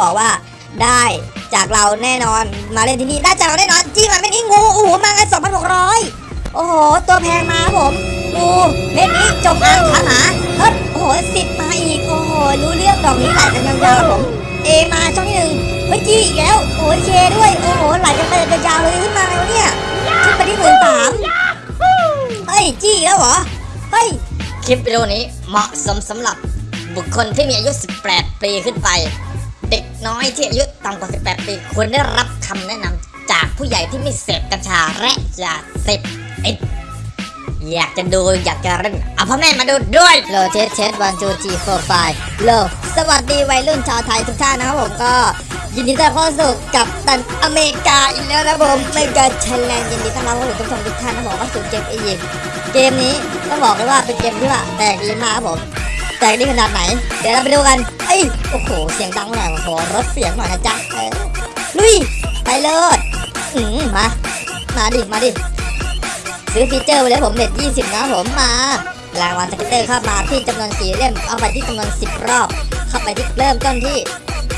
บอกว่าได้จากเราแน่นอนมาเล่นที่นี่ได้จากเราแน่นอนจี้มันไม่นี่งูโอ้โหมากัน2,600โอ้โหตัวแพงมาผมงูเม็ดนี้จงอางขาหมาเฮ้ยโอ้โหสิบมาอีกโอ้โหรู้เรื่องดอกนี้ไหลกันยาวๆครับผมเอมาช่องที่หนึ่งเฮ้ยจี้อีกแล้วโอ้ยเคด้วยโอ้โหไหลกันไปยาวเลยขึ้นมาแล้วเนี่ยขึ้นไปที่หมื่นสามเฮ้ยจี้อีกแล้วเหรอเฮ้ยคลิปวิดีโอนี้เหมาะสมสำหรับบุคคลที่มีอายุ 18 ปีขึ้นไป น้อยที่อายุต่ำกว่า 18 ปีควรได้รับคำแนะนำจากผู้ใหญ่ที่ไม่เสพกัญชาและยาเสพติดอยากจะดูอยากจะเล่นเอาพ่อแม่มาดูด้วย hello test test one two three four five hello สวัสดีวัยรุ่นชาวไทยทุกท่านนะครับผมก็ยินดีต้อนรับเข้าสู่กัปตันอเมริกาอีกแล้วนะผมไม่กาไทยแลนด์ยินดีต้อนรับเข้าสู่ทุกท่านทุกท่านนะครับผมเข้าสู่เกมเอยิมเกมนี้ต้องบอกเลยว่าเป็นเกมที่ว่าแตกดีมากครับผม แตกดีขนาดไหน เดี๋ยวเราไปดูกันเอ้ยโอ้โห เสียงดังหน่อยขอลดเสียงหน่อยนะจ๊ะลุยไปเลยอืมมา มาดิ มาดิ ซื้อ feature ไปเลยผมเน็ต20นะผมมารางวัล scatter เข้ามาที่จำนวน4เล่ม เอาไปที่จำนวน10รอบ เข้าไปที่เริ่มต้นที่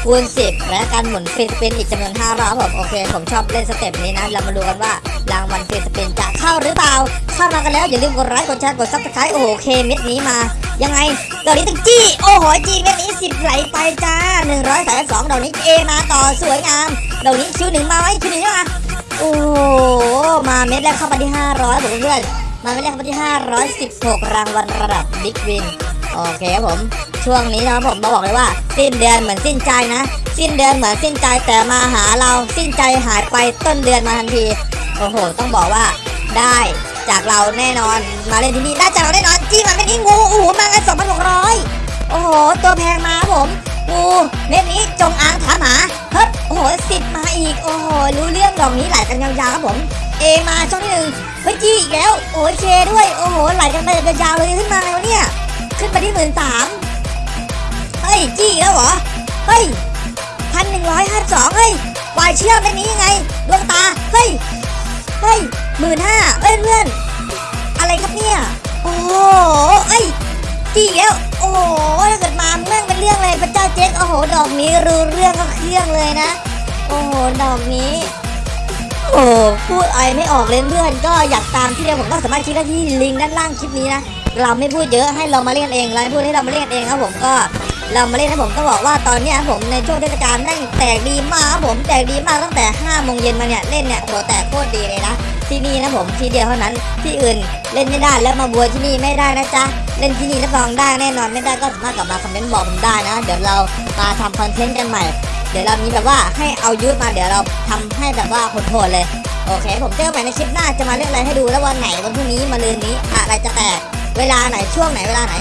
คูณ 10 และการหมุน free spin อีกจำนวน5รอบผมโอเค ผมชอบเล่น step นี้นะ เรามาดูกันว่ารางวัล free spin จะเข้าหรือเปล่า เข้ามากันแล้ว อย่าลืมกดไลค์กดแชร์กด subscribe โอ้โหเคเม็ดนี้มา ยังไงดอกนี้ต้องจี้ โอ้โหจี้เม็ดนี้สิบไหลไปจ้าหนึ่งร้อยสามสองดอกนี้เอมาต่อสวยงามดอกนี้คิวหนึ่งมาไว้คิวหนึ่งมาโอ้โหมาเม็ดแรกเข้ามาที่ห้าร้อยผมเพื่อนมาเม็ดแรกเข้ามาที่ห้าร้อยสิบหกรางวัลระดับ big win โอเคครับผม ช่วงนี้นะผมมาบอกเลยว่า สิ้นเดือนเหมือนสิ้นใจนะ สิ้นเดือนเหมือนสิ้นใจแต่มาหาเราสิ้นใจหายไปต้นเดือนมาทันทีโอ้โห ต้องบอกว่าได้จากเราแน่นอนมาเล่นที่นี่ได้จากเราแน่นอนจี้มันไม่นี่งูโอ้โหมากัน2,600โอ้โห ตัวแพงมาผมงูเม็ดนี้จงอางขามหาเฮ้ยโอ้โหสิบมาอีกโอ้โหรู้เรื่องดอกนี้ไหลกันยาวๆครับผมเอมาช่องที่หนึ่งเฮ้ยจี้อีกแล้วโอ้เคด้วยโอ้โหไหลกันไปยาวๆเลยขึ้นมาแล้วเนี่ยขึ้นไปที่หมื่นสาม เฮ้ยจี้แล้วเหรอ เฮ้ยพันหนึ่งร้อยห้าสองเฮ้ยวายเชื่อมเป็นนี้ยังไงดวงตา เฮ้ย เฮ้ยหมื่นห้าเอ้ยเพื่อน อะไรครับเนี่ย โอ้โหเอ้ยจี้แล้ว โอ้โหถ้าเกิดมาเรื่องเป็นเรื่องเลยพระเจ้าเจ๊กโอ้โห ดอกนี้รู้เรื่องก็เครื่องเลยนะ โอ้โห ดอกนี้โอ้พูดอะไรไม่ออกเลยเพื่อนก็อยากตามที่เดียวผมก็สามารถคลิกได้ที่ลิงก์ด้านล่างคลิปนี้นะ เราไม่พูดเยอะให้เรามาเล่นเองเราไม่พูดให้เรามาเล่นเองครับผมก็ เรามาเล่นนะผมต้องบอกว่าตอนนี้ผมในช่วงเทศกาลแม่งแตกดีมากครับผมแตกดีมากตั้งแต่5โมงเย็นมาเนี่ยเล่นเนี่ยโหแตกโคตรดีเลยนะที่นี่นะผมที่เดียวเท่านั้นที่อื่นเล่นไม่ได้แล้วมาบัวที่นี่ไม่ได้นะจ๊ะเล่นที่นี่รับรองได้แน่นอนไม่ได้ก็สามารถกลับมาคอมเมนต์บอกผมได้นะ เดี๋ยวเรามาทำคอนเทนต์กันใหม่ เดี๋ยวเรามีแบบว่าให้เอายูทมาเดี๋ยวเราทำให้แบบว่าโหดๆเลยโอเค ผมเจอกันใหม่ในคลิปหน้าจะมาเล่นอะไรให้ดูแล้ววันไหนวันพรุ่งนี้มาลืนนี้อะไรจะแตกเวลาไหนช่วงไหนเวลาไหน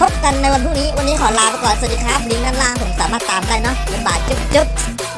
พบกันในวันพรุ่งนี้ วันนี้ขอลาไปก่อน สวัสดีครับลิงก์ด้านล่างผมสามารถตามได้เนาะบ๊ายบายจุ๊บจุ๊บ